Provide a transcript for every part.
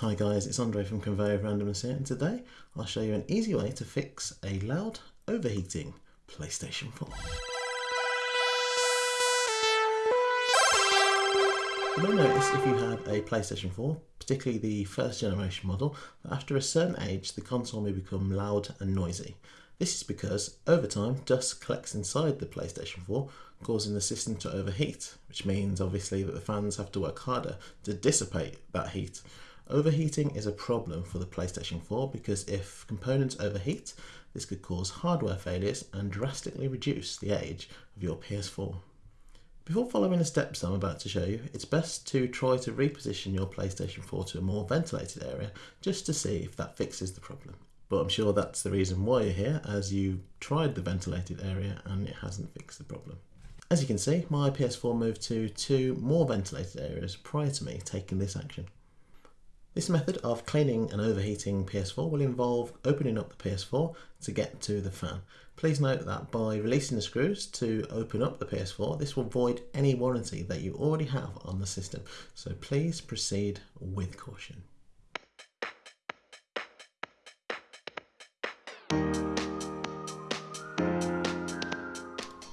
Hi guys, it's Andre from Conveyor of Randomness here and today I'll show you an easy way to fix a loud overheating PlayStation 4. You may notice if you have a PlayStation 4, particularly the first generation model, that after a certain age the console may become loud and noisy. This is because over time dust collects inside the PlayStation 4 causing the system to overheat, which means obviously that the fans have to work harder to dissipate that heat Overheating is a problem for the PlayStation 4 because if components overheat, this could cause hardware failures and drastically reduce the age of your PS4. Before following the steps I'm about to show you, it's best to try to reposition your PlayStation 4 to a more ventilated area just to see if that fixes the problem. But I'm sure that's the reason why you're here as you tried the ventilated area and it hasn't fixed the problem. As you can see, my PS4 moved to two more ventilated areas prior to me taking this action. This method of cleaning an overheating PS4 will involve opening up the PS4 to get to the fan. Please note that by releasing the screws to open up the PS4, this will void any warranty that you already have on the system. So please proceed with caution.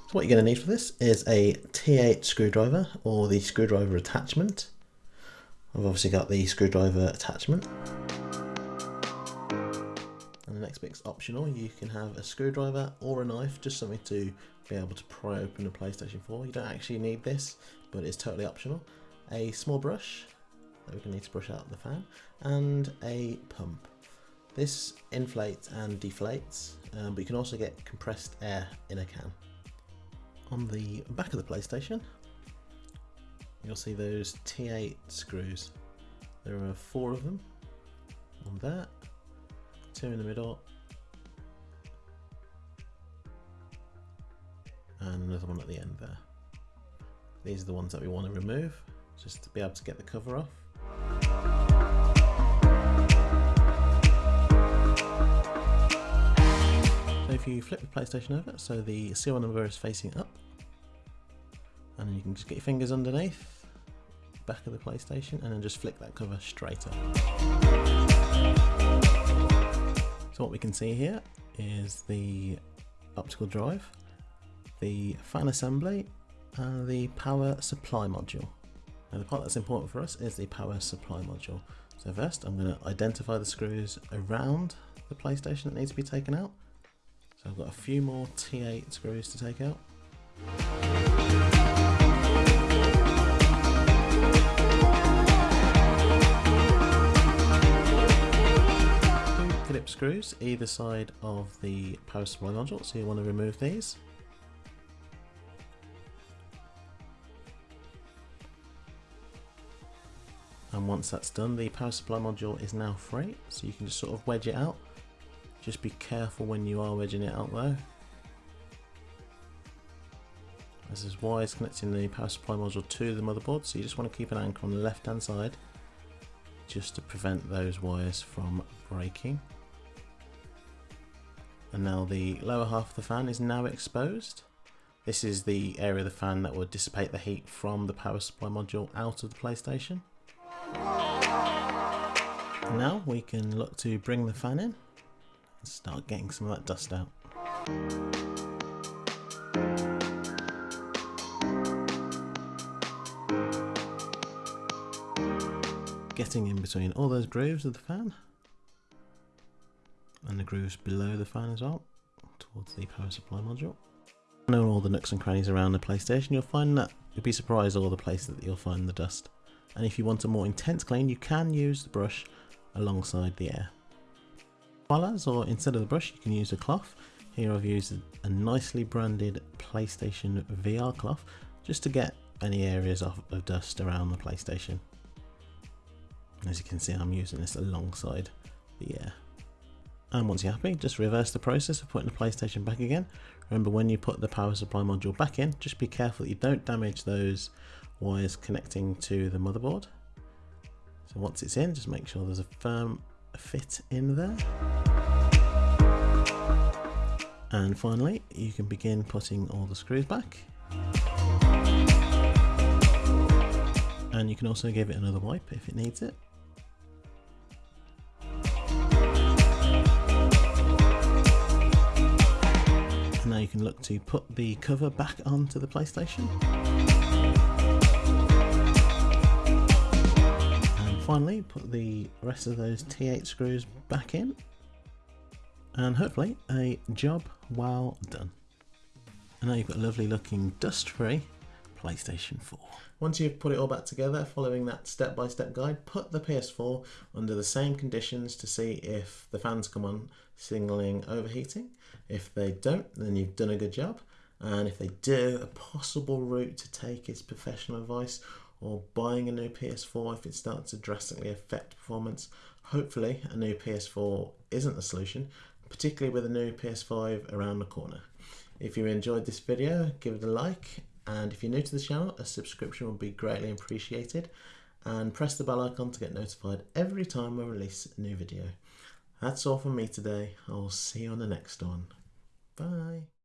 So what you're going to need for this is a T8 screwdriver or the screwdriver attachment I've obviously got the screwdriver attachment. And the next bit's optional. You can have a screwdriver or a knife, just something to be able to pry open the PlayStation 4. You don't actually need this, but it's totally optional. A small brush that we're going to need to brush out the fan, and a pump. This inflates and deflates, um, but you can also get compressed air in a can. On the back of the PlayStation, you'll see those T8 screws. There are four of them on that, two in the middle, and another one at the end there. These are the ones that we want to remove, just to be able to get the cover off. So if you flip the PlayStation over, so the serial number is facing up, and you can just get your fingers underneath back of the PlayStation and then just flick that cover straight up. So what we can see here is the optical drive, the fan assembly and the power supply module. Now the part that's important for us is the power supply module. So first I'm going to identify the screws around the PlayStation that needs to be taken out. So I've got a few more T8 screws to take out. Screws either side of the power supply module, so you want to remove these. And once that's done, the power supply module is now free, so you can just sort of wedge it out. Just be careful when you are wedging it out though. This is wires connecting the power supply module to the motherboard, so you just want to keep an anchor on the left hand side just to prevent those wires from breaking and now the lower half of the fan is now exposed. This is the area of the fan that will dissipate the heat from the power supply module out of the PlayStation. Now we can look to bring the fan in and start getting some of that dust out. Getting in between all those grooves of the fan and the grooves below the fan as well, towards the power supply module. Knowing all the nooks and crannies around the PlayStation, you'll find that you'll be surprised all the places that you'll find the dust. And if you want a more intense clean, you can use the brush alongside the air. As or instead of the brush, you can use a cloth. Here I've used a nicely branded PlayStation VR cloth just to get any areas of, of dust around the PlayStation. As you can see, I'm using this alongside the air. And once you're happy, just reverse the process of putting the PlayStation back again. Remember when you put the power supply module back in, just be careful that you don't damage those wires connecting to the motherboard. So once it's in, just make sure there's a firm fit in there. And finally, you can begin putting all the screws back. And you can also give it another wipe if it needs it. Look to put the cover back onto the PlayStation. And finally put the rest of those T8 screws back in and hopefully a job well done. And now you've got a lovely looking dust free PlayStation 4. Once you've put it all back together, following that step-by-step guide, put the PS4 under the same conditions to see if the fans come on signaling overheating. If they don't, then you've done a good job. And if they do, a possible route to take is professional advice or buying a new PS4 if it starts to drastically affect performance. Hopefully, a new PS4 isn't the solution, particularly with a new PS5 around the corner. If you enjoyed this video, give it a like and if you're new to the channel, a subscription would be greatly appreciated. And press the bell icon to get notified every time we release a new video. That's all from me today. I'll see you on the next one. Bye.